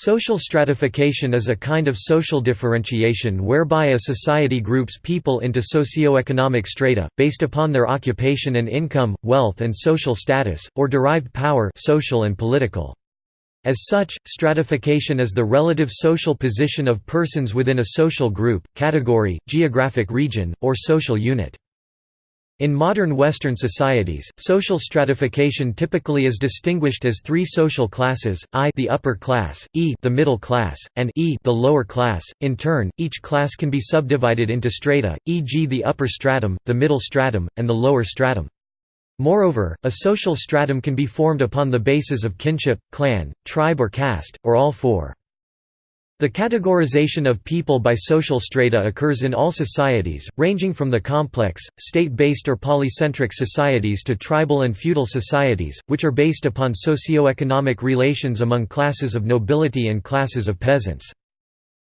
Social stratification is a kind of social differentiation whereby a society groups people into socio-economic strata, based upon their occupation and income, wealth and social status, or derived power social and political. As such, stratification is the relative social position of persons within a social group, category, geographic region, or social unit. In modern Western societies, social stratification typically is distinguished as three social classes, I the upper class, E the middle class, and E the lower class. In turn, each class can be subdivided into strata, e.g. the upper stratum, the middle stratum, and the lower stratum. Moreover, a social stratum can be formed upon the basis of kinship, clan, tribe or caste, or all four. The categorization of people by social strata occurs in all societies, ranging from the complex, state-based or polycentric societies to tribal and feudal societies, which are based upon socio-economic relations among classes of nobility and classes of peasants.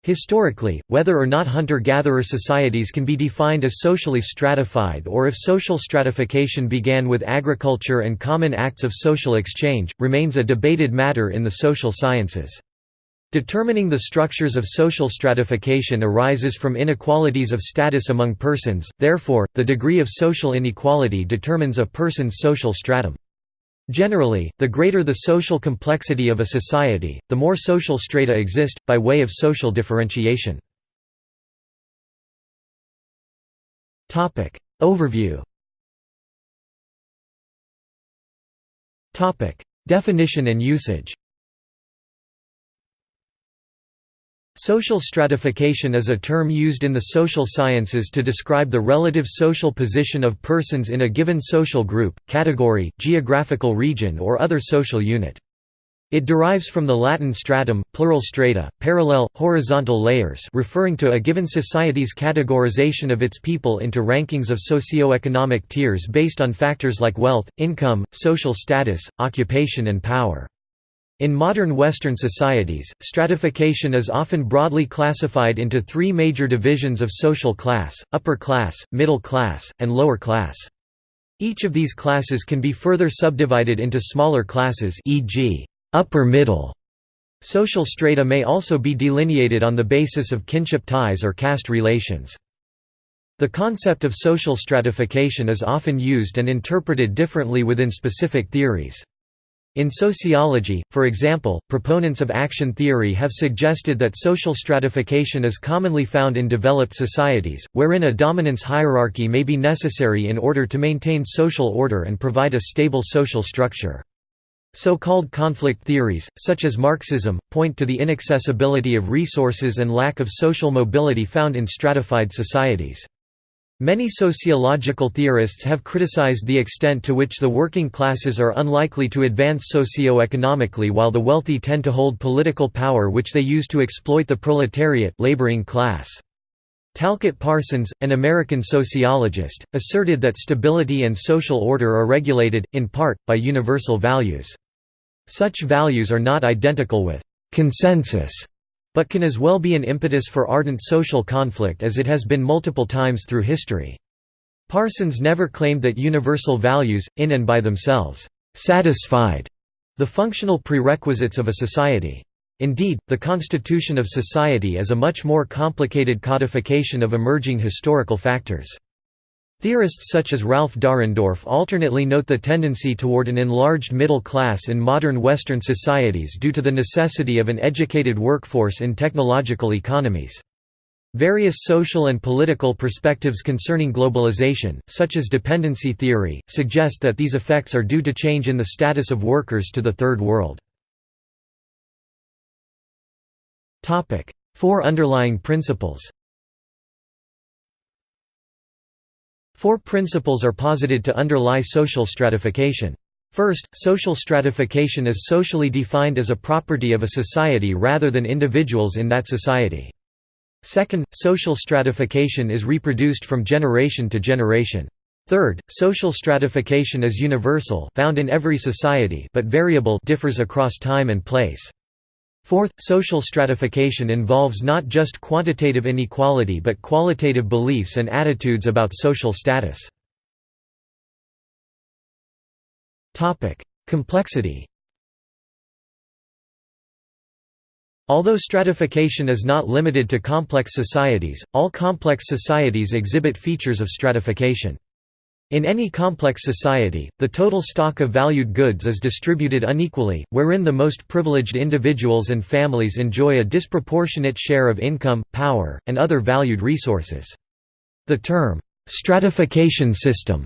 Historically, whether or not hunter-gatherer societies can be defined as socially stratified or if social stratification began with agriculture and common acts of social exchange, remains a debated matter in the social sciences. Determining the structures of social stratification arises from inequalities of status among persons, therefore, the degree of social inequality determines a person's social stratum. Generally, the greater the social complexity of a society, the more social strata exist, by way of social differentiation. Overview Definition and usage Social stratification is a term used in the social sciences to describe the relative social position of persons in a given social group, category, geographical region or other social unit. It derives from the Latin stratum, plural strata, parallel, horizontal layers referring to a given society's categorization of its people into rankings of socio-economic tiers based on factors like wealth, income, social status, occupation and power. In modern Western societies, stratification is often broadly classified into three major divisions of social class, upper class, middle class, and lower class. Each of these classes can be further subdivided into smaller classes e.g., upper middle. Social strata may also be delineated on the basis of kinship ties or caste relations. The concept of social stratification is often used and interpreted differently within specific theories. In sociology, for example, proponents of action theory have suggested that social stratification is commonly found in developed societies, wherein a dominance hierarchy may be necessary in order to maintain social order and provide a stable social structure. So-called conflict theories, such as Marxism, point to the inaccessibility of resources and lack of social mobility found in stratified societies. Many sociological theorists have criticized the extent to which the working classes are unlikely to advance socio-economically while the wealthy tend to hold political power which they use to exploit the proletariat laboring class. Talcott Parsons, an American sociologist, asserted that stability and social order are regulated, in part, by universal values. Such values are not identical with «consensus» but can as well be an impetus for ardent social conflict as it has been multiple times through history. Parsons never claimed that universal values, in and by themselves, satisfied the functional prerequisites of a society. Indeed, the constitution of society is a much more complicated codification of emerging historical factors. Theorists such as Ralph Dahrendorf alternately note the tendency toward an enlarged middle class in modern Western societies due to the necessity of an educated workforce in technological economies. Various social and political perspectives concerning globalization, such as dependency theory, suggest that these effects are due to change in the status of workers to the Third World. Four underlying principles Four principles are posited to underlie social stratification. First, social stratification is socially defined as a property of a society rather than individuals in that society. Second, social stratification is reproduced from generation to generation. Third, social stratification is universal found in every society but variable differs across time and place. Fourth, social stratification involves not just quantitative inequality but qualitative beliefs and attitudes about social status. Complexity Although stratification is not limited to complex societies, all complex societies exhibit features of stratification. In any complex society, the total stock of valued goods is distributed unequally, wherein the most privileged individuals and families enjoy a disproportionate share of income, power, and other valued resources. The term, "'stratification system'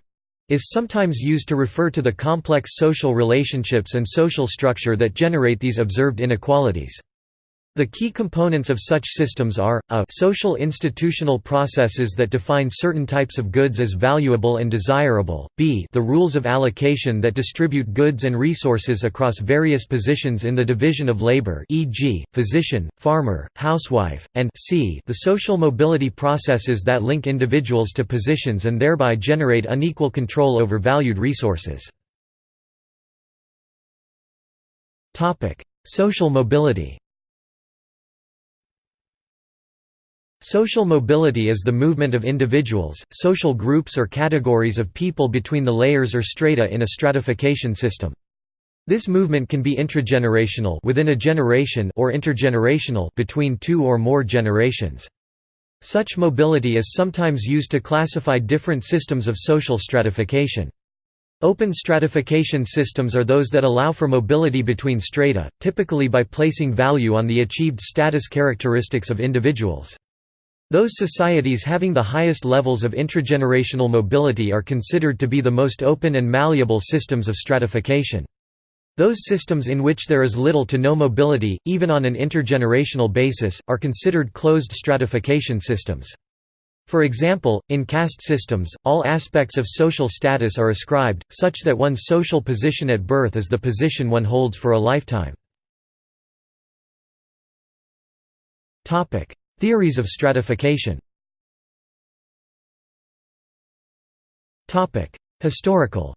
is sometimes used to refer to the complex social relationships and social structure that generate these observed inequalities. The key components of such systems are, a social institutional processes that define certain types of goods as valuable and desirable, b the rules of allocation that distribute goods and resources across various positions in the division of labor e.g., physician, farmer, housewife, and c the social mobility processes that link individuals to positions and thereby generate unequal control over valued resources. Social mobility Social mobility is the movement of individuals, social groups or categories of people between the layers or strata in a stratification system. This movement can be intragenerational within a generation or intergenerational between two or more generations. Such mobility is sometimes used to classify different systems of social stratification. Open stratification systems are those that allow for mobility between strata, typically by placing value on the achieved status characteristics of individuals. Those societies having the highest levels of intragenerational mobility are considered to be the most open and malleable systems of stratification. Those systems in which there is little to no mobility, even on an intergenerational basis, are considered closed stratification systems. For example, in caste systems, all aspects of social status are ascribed, such that one's social position at birth is the position one holds for a lifetime. Theories of stratification Historical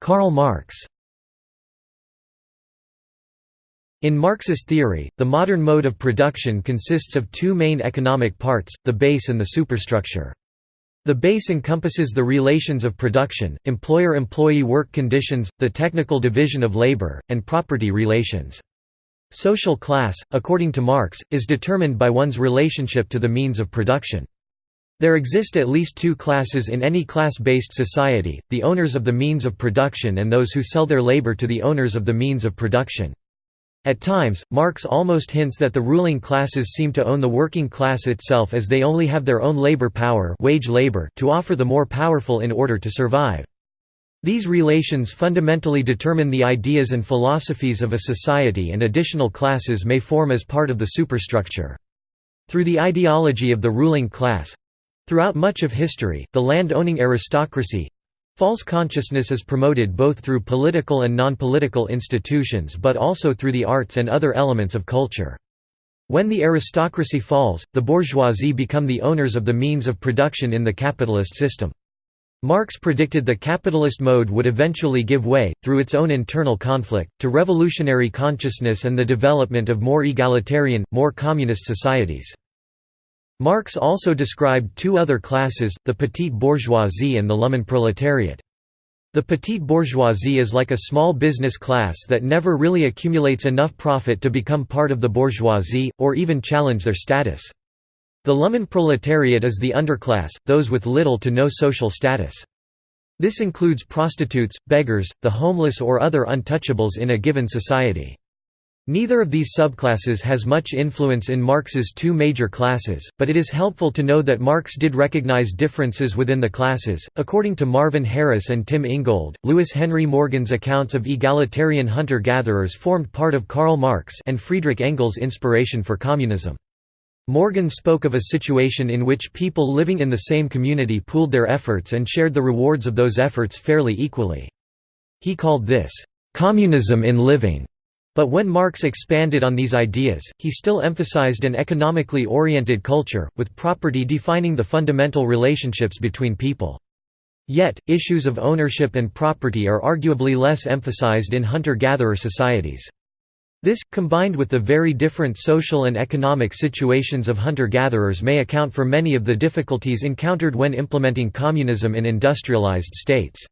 Karl Marx In Marxist theory, the modern mode of production consists of two main economic parts, the base and the superstructure. The base encompasses the relations of production, employer-employee work conditions, the technical division of labor, and property relations. Social class, according to Marx, is determined by one's relationship to the means of production. There exist at least two classes in any class-based society, the owners of the means of production and those who sell their labor to the owners of the means of production. At times, Marx almost hints that the ruling classes seem to own the working class itself as they only have their own labor power wage labor to offer the more powerful in order to survive. These relations fundamentally determine the ideas and philosophies of a society and additional classes may form as part of the superstructure. Through the ideology of the ruling class—throughout much of history, the land-owning aristocracy—false consciousness is promoted both through political and non-political institutions but also through the arts and other elements of culture. When the aristocracy falls, the bourgeoisie become the owners of the means of production in the capitalist system. Marx predicted the capitalist mode would eventually give way, through its own internal conflict, to revolutionary consciousness and the development of more egalitarian, more communist societies. Marx also described two other classes, the petite bourgeoisie and the Lumpenproletariat. The petite bourgeoisie is like a small business class that never really accumulates enough profit to become part of the bourgeoisie, or even challenge their status. The Lumpenproletariat is the underclass, those with little to no social status. This includes prostitutes, beggars, the homeless or other untouchables in a given society. Neither of these subclasses has much influence in Marx's two major classes, but it is helpful to know that Marx did recognize differences within the classes. According to Marvin Harris and Tim Ingold, Lewis Henry Morgan's accounts of egalitarian hunter-gatherers formed part of Karl Marx and Friedrich Engels' inspiration for communism. Morgan spoke of a situation in which people living in the same community pooled their efforts and shared the rewards of those efforts fairly equally. He called this, "...communism in living." But when Marx expanded on these ideas, he still emphasized an economically oriented culture, with property defining the fundamental relationships between people. Yet, issues of ownership and property are arguably less emphasized in hunter-gatherer societies. This, combined with the very different social and economic situations of hunter-gatherers may account for many of the difficulties encountered when implementing communism in industrialized states.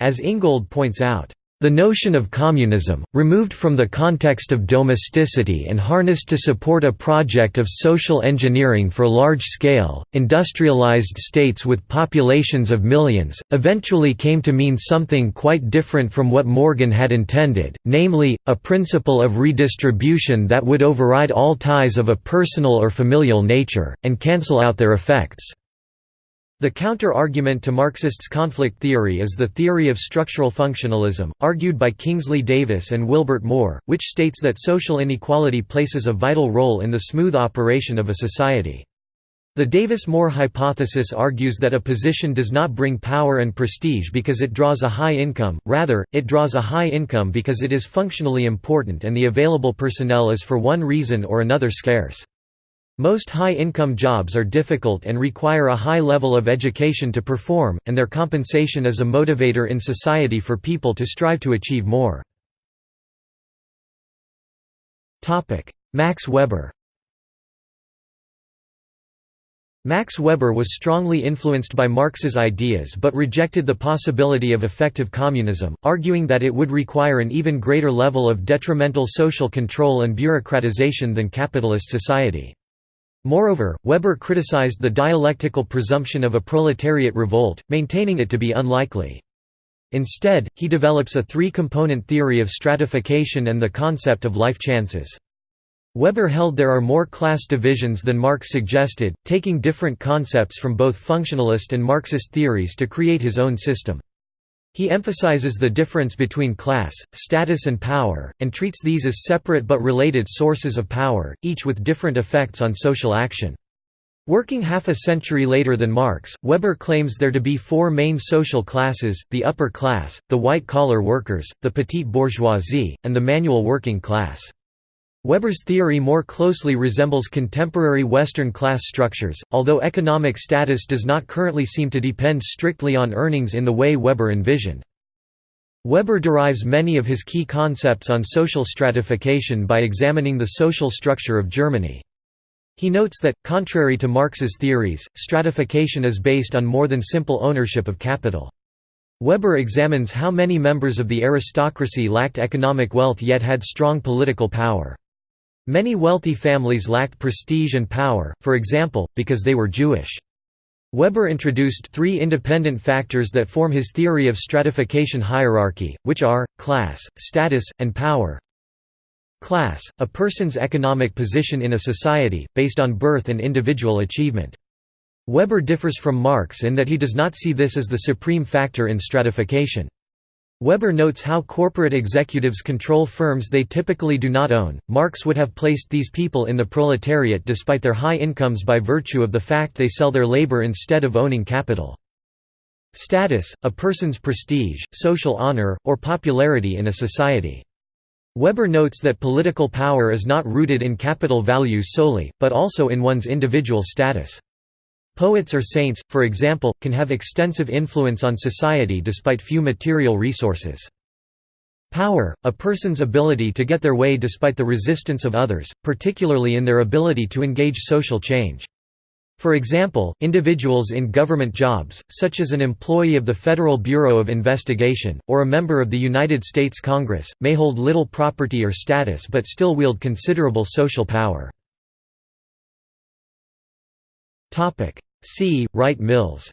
As Ingold points out, The notion of communism, removed from the context of domesticity and harnessed to support a project of social engineering for large-scale, industrialized states with populations of millions, eventually came to mean something quite different from what Morgan had intended, namely, a principle of redistribution that would override all ties of a personal or familial nature, and cancel out their effects. The counter-argument to Marxists' conflict theory is the theory of structural functionalism, argued by Kingsley Davis and Wilbert Moore, which states that social inequality places a vital role in the smooth operation of a society. The Davis-Moore hypothesis argues that a position does not bring power and prestige because it draws a high income, rather, it draws a high income because it is functionally important and the available personnel is for one reason or another scarce. Most high-income jobs are difficult and require a high level of education to perform, and their compensation is a motivator in society for people to strive to achieve more. Max Weber Max Weber was strongly influenced by Marx's ideas but rejected the possibility of effective communism, arguing that it would require an even greater level of detrimental social control and bureaucratization than capitalist society. Moreover, Weber criticized the dialectical presumption of a proletariat revolt, maintaining it to be unlikely. Instead, he develops a three-component theory of stratification and the concept of life chances. Weber held there are more class divisions than Marx suggested, taking different concepts from both functionalist and Marxist theories to create his own system. He emphasizes the difference between class, status and power, and treats these as separate but related sources of power, each with different effects on social action. Working half a century later than Marx, Weber claims there to be four main social classes, the upper class, the white-collar workers, the petite bourgeoisie, and the manual working class. Weber's theory more closely resembles contemporary Western class structures, although economic status does not currently seem to depend strictly on earnings in the way Weber envisioned. Weber derives many of his key concepts on social stratification by examining the social structure of Germany. He notes that, contrary to Marx's theories, stratification is based on more than simple ownership of capital. Weber examines how many members of the aristocracy lacked economic wealth yet had strong political power. Many wealthy families lacked prestige and power, for example, because they were Jewish. Weber introduced three independent factors that form his theory of stratification hierarchy, which are, class, status, and power. Class, a person's economic position in a society, based on birth and individual achievement. Weber differs from Marx in that he does not see this as the supreme factor in stratification. Weber notes how corporate executives control firms they typically do not own. Marx would have placed these people in the proletariat despite their high incomes by virtue of the fact they sell their labor instead of owning capital. Status, a person's prestige, social honor, or popularity in a society. Weber notes that political power is not rooted in capital values solely, but also in one's individual status. Poets or saints, for example, can have extensive influence on society despite few material resources. Power, a person's ability to get their way despite the resistance of others, particularly in their ability to engage social change. For example, individuals in government jobs, such as an employee of the Federal Bureau of Investigation, or a member of the United States Congress, may hold little property or status but still wield considerable social power. C. Wright Mills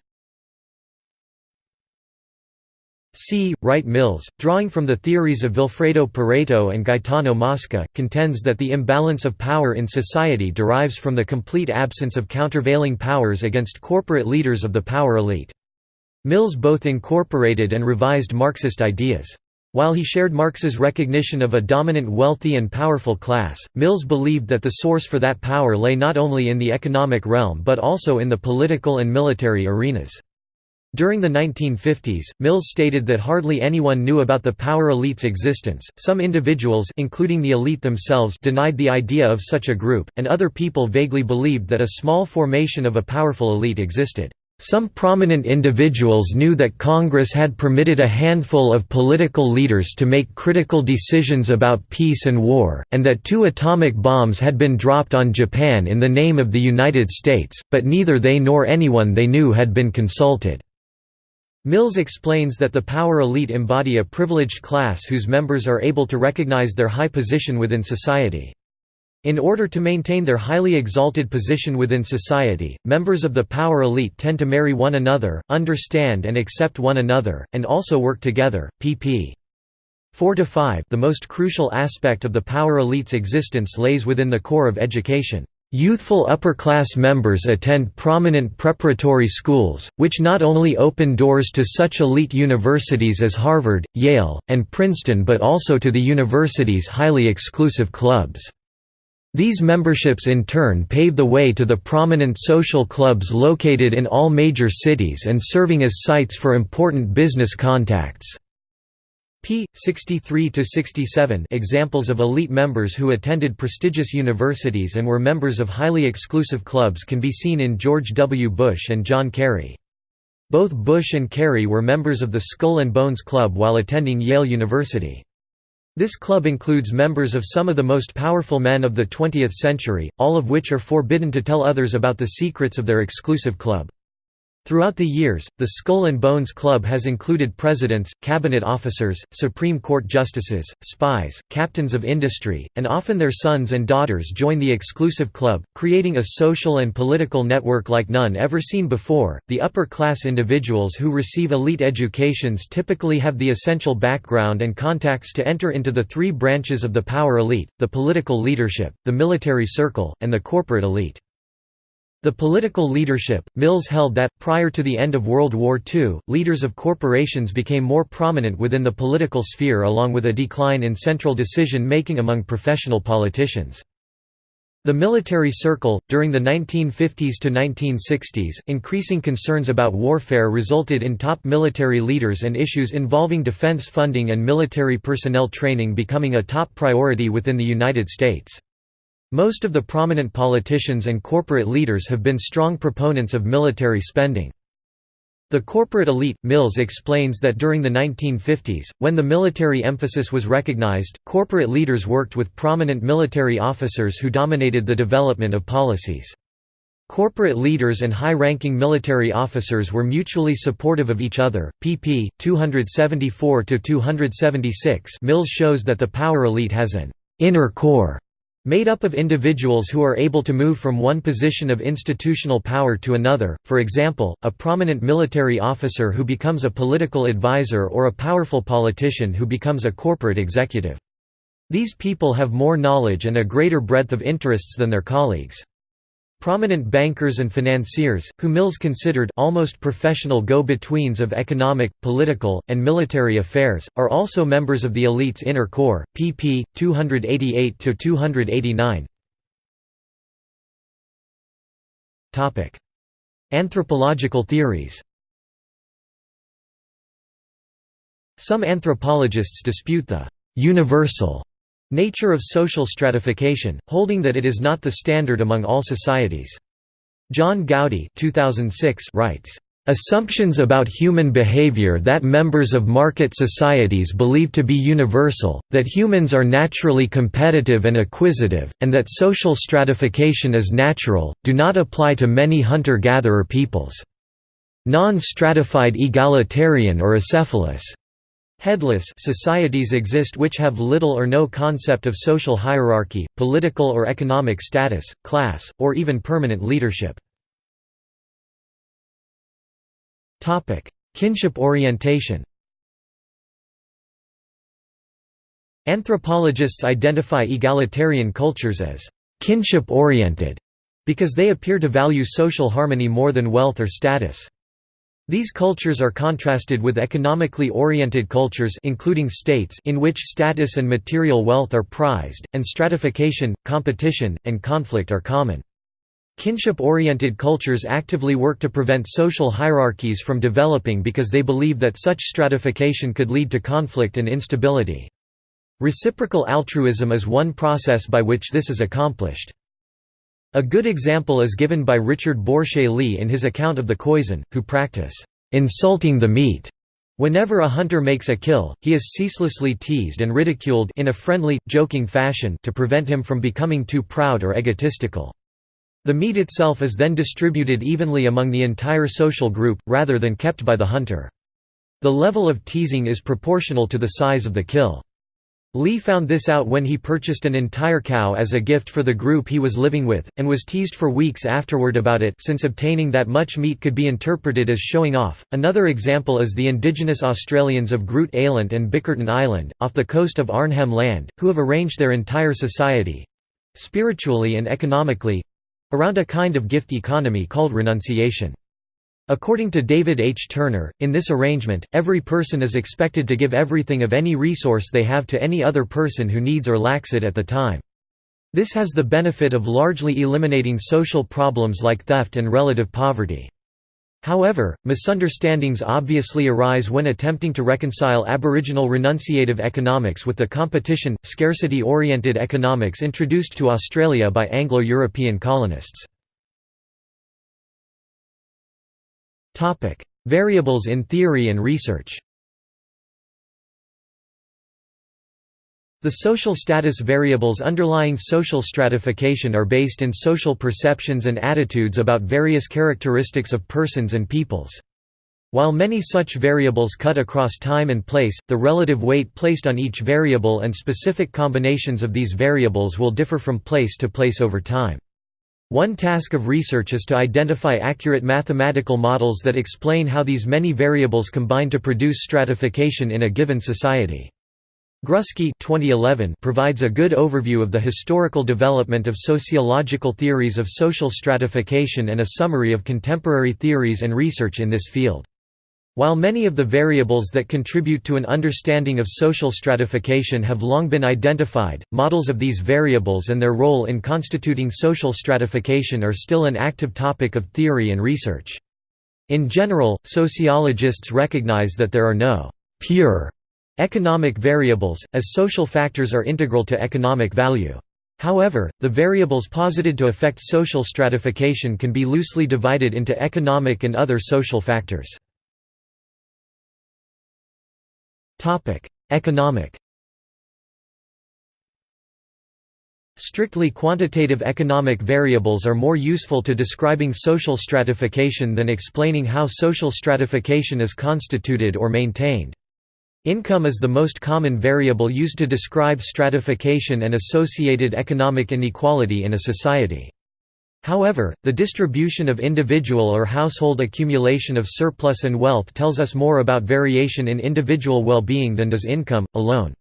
C. Wright Mills, drawing from the theories of Vilfredo Pareto and Gaetano Mosca, contends that the imbalance of power in society derives from the complete absence of countervailing powers against corporate leaders of the power elite. Mills both incorporated and revised Marxist ideas. While he shared Marx's recognition of a dominant wealthy and powerful class, Mills believed that the source for that power lay not only in the economic realm but also in the political and military arenas. During the 1950s, Mills stated that hardly anyone knew about the power elite's existence. Some individuals, including the elite themselves, denied the idea of such a group, and other people vaguely believed that a small formation of a powerful elite existed. Some prominent individuals knew that Congress had permitted a handful of political leaders to make critical decisions about peace and war, and that two atomic bombs had been dropped on Japan in the name of the United States, but neither they nor anyone they knew had been consulted. Mills explains that the power elite embody a privileged class whose members are able to recognize their high position within society. In order to maintain their highly exalted position within society, members of the power elite tend to marry one another, understand and accept one another, and also work together. pp. 4 to 5 The most crucial aspect of the power elite's existence lays within the core of education. Youthful upper-class members attend prominent preparatory schools, which not only open doors to such elite universities as Harvard, Yale, and Princeton but also to the university's highly exclusive clubs. These memberships in turn pave the way to the prominent social clubs located in all major cities and serving as sites for important business contacts p. 63–67 examples of elite members who attended prestigious universities and were members of highly exclusive clubs can be seen in George W. Bush and John Kerry. Both Bush and Kerry were members of the Skull and Bones Club while attending Yale University. This club includes members of some of the most powerful men of the 20th century, all of which are forbidden to tell others about the secrets of their exclusive club. Throughout the years, the Skull and Bones Club has included presidents, cabinet officers, Supreme Court justices, spies, captains of industry, and often their sons and daughters join the exclusive club, creating a social and political network like none ever seen before. The upper class individuals who receive elite educations typically have the essential background and contacts to enter into the three branches of the power elite the political leadership, the military circle, and the corporate elite. The political leadership, Mills held that, prior to the end of World War II, leaders of corporations became more prominent within the political sphere along with a decline in central decision-making among professional politicians. The military circle, during the 1950s to 1960s, increasing concerns about warfare resulted in top military leaders and issues involving defense funding and military personnel training becoming a top priority within the United States. Most of the prominent politicians and corporate leaders have been strong proponents of military spending. The corporate elite, Mills explains that during the 1950s, when the military emphasis was recognized, corporate leaders worked with prominent military officers who dominated the development of policies. Corporate leaders and high-ranking military officers were mutually supportive of each other. pp. 274–276 Mills shows that the power elite has an «inner core» Made up of individuals who are able to move from one position of institutional power to another, for example, a prominent military officer who becomes a political advisor or a powerful politician who becomes a corporate executive. These people have more knowledge and a greater breadth of interests than their colleagues. Prominent bankers and financiers, who Mills considered almost professional go-betweens of economic, political, and military affairs, are also members of the elite's inner core. pp. 288–289 Anthropological theories Some anthropologists dispute the «universal» Nature of social stratification, holding that it is not the standard among all societies. John Gowdy 2006 writes, "...assumptions about human behavior that members of market societies believe to be universal, that humans are naturally competitive and acquisitive, and that social stratification is natural, do not apply to many hunter-gatherer peoples. Non-stratified egalitarian or acephalous Headless societies exist which have little or no concept of social hierarchy, political or economic status, class, or even permanent leadership. Kinship orientation Anthropologists identify egalitarian cultures as kinship-oriented because they appear to value social harmony more than wealth or status. These cultures are contrasted with economically oriented cultures including states in which status and material wealth are prized, and stratification, competition, and conflict are common. Kinship-oriented cultures actively work to prevent social hierarchies from developing because they believe that such stratification could lead to conflict and instability. Reciprocal altruism is one process by which this is accomplished. A good example is given by Richard Borshay Lee in his account of the Khoisan, who practice insulting the meat. Whenever a hunter makes a kill, he is ceaselessly teased and ridiculed in a friendly, joking fashion to prevent him from becoming too proud or egotistical. The meat itself is then distributed evenly among the entire social group, rather than kept by the hunter. The level of teasing is proportional to the size of the kill. Lee found this out when he purchased an entire cow as a gift for the group he was living with, and was teased for weeks afterward about it since obtaining that much meat could be interpreted as showing off. Another example is the indigenous Australians of Groote Eylandt and Bickerton Island, off the coast of Arnhem Land, who have arranged their entire society—spiritually and economically—around a kind of gift economy called renunciation. According to David H. Turner, in this arrangement, every person is expected to give everything of any resource they have to any other person who needs or lacks it at the time. This has the benefit of largely eliminating social problems like theft and relative poverty. However, misunderstandings obviously arise when attempting to reconcile Aboriginal renunciative economics with the competition, scarcity-oriented economics introduced to Australia by Anglo-European colonists. Variables in theory and research The social status variables underlying social stratification are based in social perceptions and attitudes about various characteristics of persons and peoples. While many such variables cut across time and place, the relative weight placed on each variable and specific combinations of these variables will differ from place to place over time. One task of research is to identify accurate mathematical models that explain how these many variables combine to produce stratification in a given society. Grusky 2011 provides a good overview of the historical development of sociological theories of social stratification and a summary of contemporary theories and research in this field. While many of the variables that contribute to an understanding of social stratification have long been identified, models of these variables and their role in constituting social stratification are still an active topic of theory and research. In general, sociologists recognize that there are no «pure» economic variables, as social factors are integral to economic value. However, the variables posited to affect social stratification can be loosely divided into economic and other social factors. Topic: Economic. Strictly quantitative economic variables are more useful to describing social stratification than explaining how social stratification is constituted or maintained. Income is the most common variable used to describe stratification and associated economic inequality in a society. However, the distribution of individual or household accumulation of surplus and wealth tells us more about variation in individual well-being than does income, alone.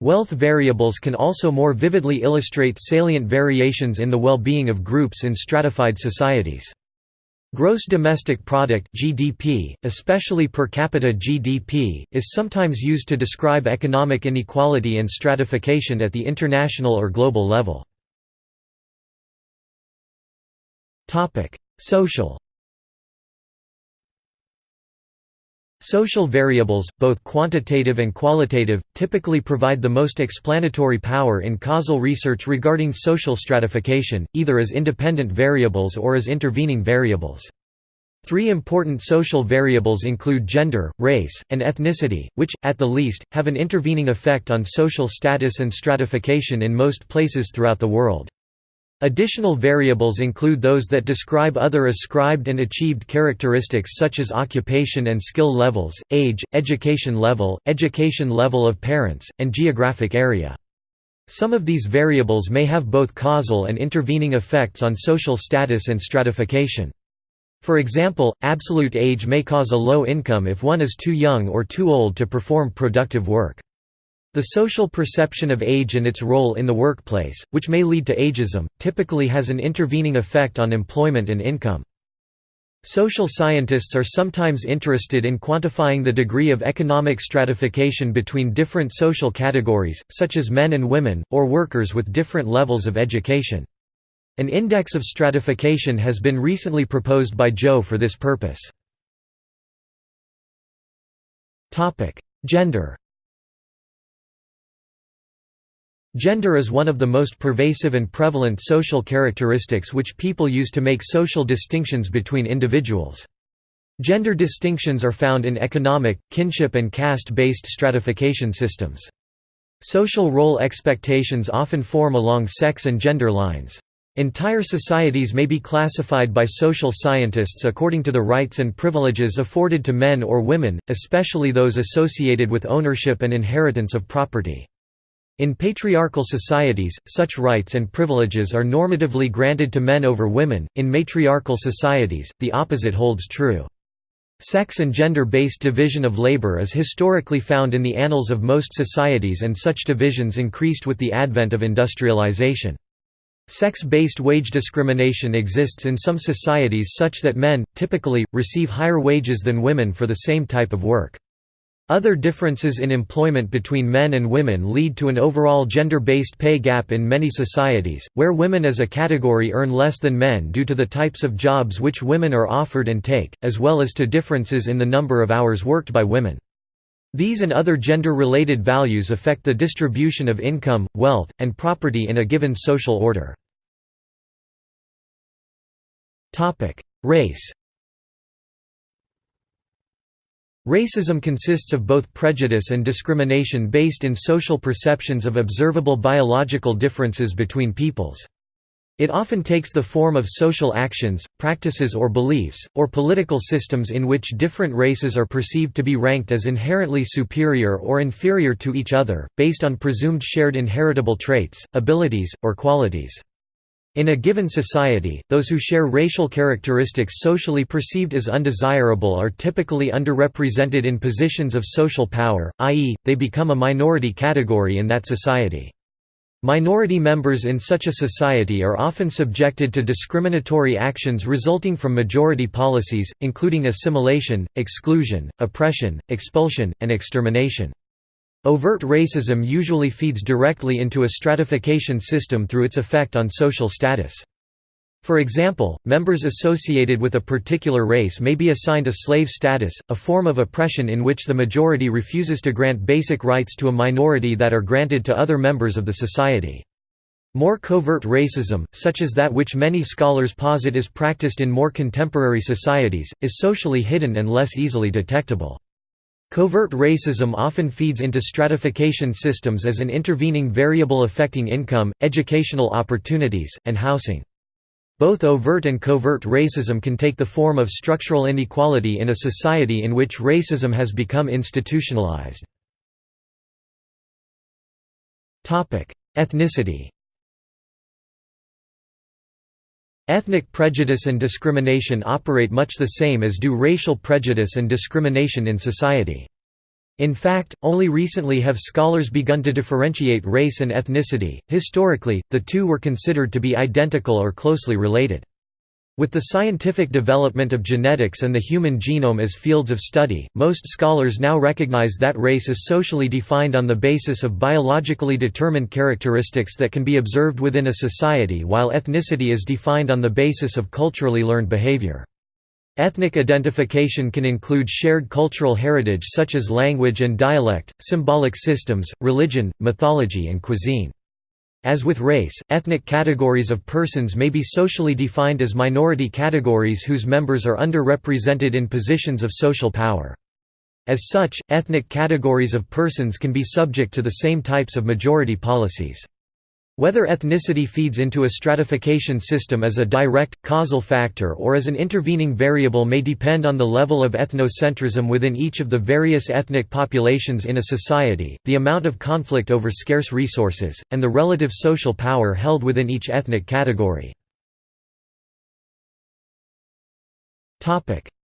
Wealth variables can also more vividly illustrate salient variations in the well-being of groups in stratified societies. Gross domestic product (GDP), especially per capita GDP, is sometimes used to describe economic inequality and stratification at the international or global level. Social Social variables, both quantitative and qualitative, typically provide the most explanatory power in causal research regarding social stratification, either as independent variables or as intervening variables. Three important social variables include gender, race, and ethnicity, which, at the least, have an intervening effect on social status and stratification in most places throughout the world. Additional variables include those that describe other ascribed and achieved characteristics such as occupation and skill levels, age, education level, education level of parents, and geographic area. Some of these variables may have both causal and intervening effects on social status and stratification. For example, absolute age may cause a low income if one is too young or too old to perform productive work. The social perception of age and its role in the workplace, which may lead to ageism, typically has an intervening effect on employment and income. Social scientists are sometimes interested in quantifying the degree of economic stratification between different social categories, such as men and women, or workers with different levels of education. An index of stratification has been recently proposed by Zhou for this purpose. Gender Gender is one of the most pervasive and prevalent social characteristics which people use to make social distinctions between individuals. Gender distinctions are found in economic, kinship and caste-based stratification systems. Social role expectations often form along sex and gender lines. Entire societies may be classified by social scientists according to the rights and privileges afforded to men or women, especially those associated with ownership and inheritance of property. In patriarchal societies, such rights and privileges are normatively granted to men over women, in matriarchal societies, the opposite holds true. Sex and gender-based division of labor is historically found in the annals of most societies and such divisions increased with the advent of industrialization. Sex-based wage discrimination exists in some societies such that men, typically, receive higher wages than women for the same type of work. Other differences in employment between men and women lead to an overall gender-based pay gap in many societies, where women as a category earn less than men due to the types of jobs which women are offered and take, as well as to differences in the number of hours worked by women. These and other gender-related values affect the distribution of income, wealth, and property in a given social order. Race Racism consists of both prejudice and discrimination based in social perceptions of observable biological differences between peoples. It often takes the form of social actions, practices or beliefs, or political systems in which different races are perceived to be ranked as inherently superior or inferior to each other, based on presumed shared inheritable traits, abilities, or qualities. In a given society, those who share racial characteristics socially perceived as undesirable are typically underrepresented in positions of social power, i.e., they become a minority category in that society. Minority members in such a society are often subjected to discriminatory actions resulting from majority policies, including assimilation, exclusion, oppression, expulsion, and extermination. Overt racism usually feeds directly into a stratification system through its effect on social status. For example, members associated with a particular race may be assigned a slave status, a form of oppression in which the majority refuses to grant basic rights to a minority that are granted to other members of the society. More covert racism, such as that which many scholars posit is practiced in more contemporary societies, is socially hidden and less easily detectable. Covert racism often feeds into stratification systems as an intervening variable affecting income, educational opportunities, and housing. Both overt and covert racism can take the form of structural inequality in a society in which racism has become institutionalized. Ethnicity Ethnic prejudice and discrimination operate much the same as do racial prejudice and discrimination in society. In fact, only recently have scholars begun to differentiate race and ethnicity. Historically, the two were considered to be identical or closely related. With the scientific development of genetics and the human genome as fields of study, most scholars now recognize that race is socially defined on the basis of biologically determined characteristics that can be observed within a society while ethnicity is defined on the basis of culturally learned behavior. Ethnic identification can include shared cultural heritage such as language and dialect, symbolic systems, religion, mythology and cuisine. As with race, ethnic categories of persons may be socially defined as minority categories whose members are underrepresented in positions of social power. As such, ethnic categories of persons can be subject to the same types of majority policies. Whether ethnicity feeds into a stratification system as a direct, causal factor or as an intervening variable may depend on the level of ethnocentrism within each of the various ethnic populations in a society, the amount of conflict over scarce resources, and the relative social power held within each ethnic category.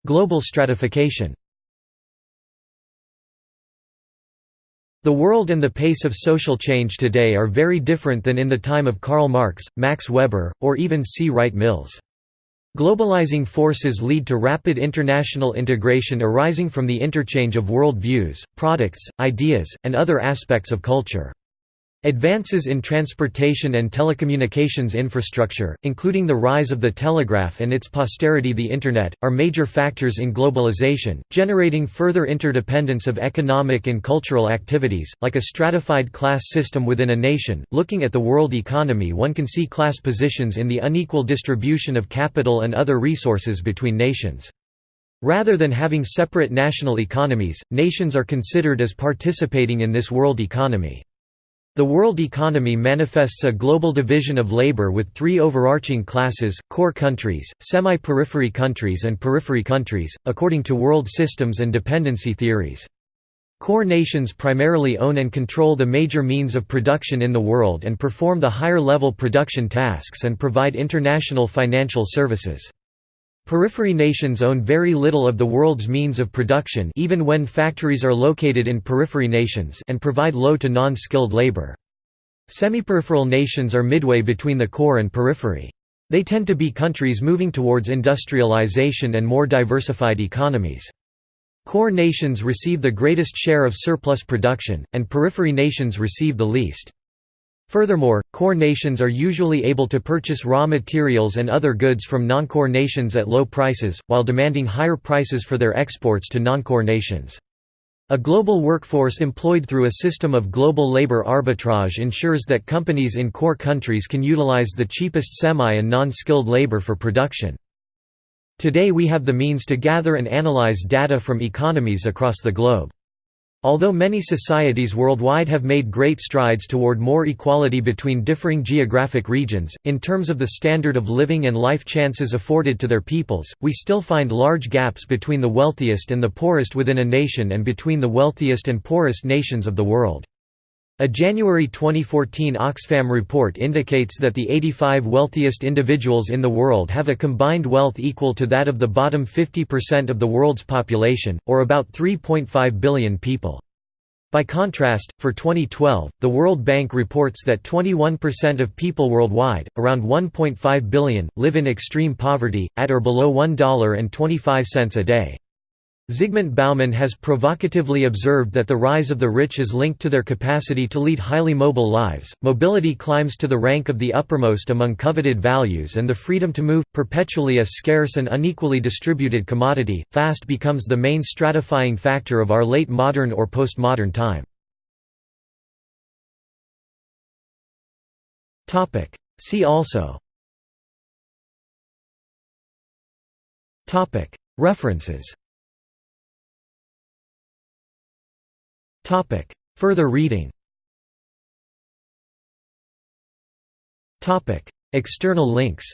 Global stratification The world and the pace of social change today are very different than in the time of Karl Marx, Max Weber, or even C. Wright Mills. Globalizing forces lead to rapid international integration arising from the interchange of world views, products, ideas, and other aspects of culture. Advances in transportation and telecommunications infrastructure, including the rise of the telegraph and its posterity the Internet, are major factors in globalization, generating further interdependence of economic and cultural activities, like a stratified class system within a nation. Looking at the world economy, one can see class positions in the unequal distribution of capital and other resources between nations. Rather than having separate national economies, nations are considered as participating in this world economy. The world economy manifests a global division of labor with three overarching classes, core countries, semi-periphery countries and periphery countries, according to world systems and dependency theories. Core nations primarily own and control the major means of production in the world and perform the higher-level production tasks and provide international financial services. Periphery nations own very little of the world's means of production even when factories are located in periphery nations and provide low to non-skilled labor. Semi-peripheral nations are midway between the core and periphery. They tend to be countries moving towards industrialization and more diversified economies. Core nations receive the greatest share of surplus production, and periphery nations receive the least. Furthermore, core nations are usually able to purchase raw materials and other goods from non-core nations at low prices, while demanding higher prices for their exports to non-core nations. A global workforce employed through a system of global labor arbitrage ensures that companies in core countries can utilize the cheapest semi- and non-skilled labor for production. Today we have the means to gather and analyze data from economies across the globe. Although many societies worldwide have made great strides toward more equality between differing geographic regions, in terms of the standard of living and life chances afforded to their peoples, we still find large gaps between the wealthiest and the poorest within a nation and between the wealthiest and poorest nations of the world. A January 2014 Oxfam report indicates that the 85 wealthiest individuals in the world have a combined wealth equal to that of the bottom 50% of the world's population, or about 3.5 billion people. By contrast, for 2012, the World Bank reports that 21% of people worldwide, around 1.5 billion, live in extreme poverty, at or below $1.25 a day. Zygmunt Bauman has provocatively observed that the rise of the rich is linked to their capacity to lead highly mobile lives, mobility climbs to the rank of the uppermost among coveted values and the freedom to move, perpetually a scarce and unequally distributed commodity, fast becomes the main stratifying factor of our late modern or postmodern time. See also References Topic. Further reading Topic. External links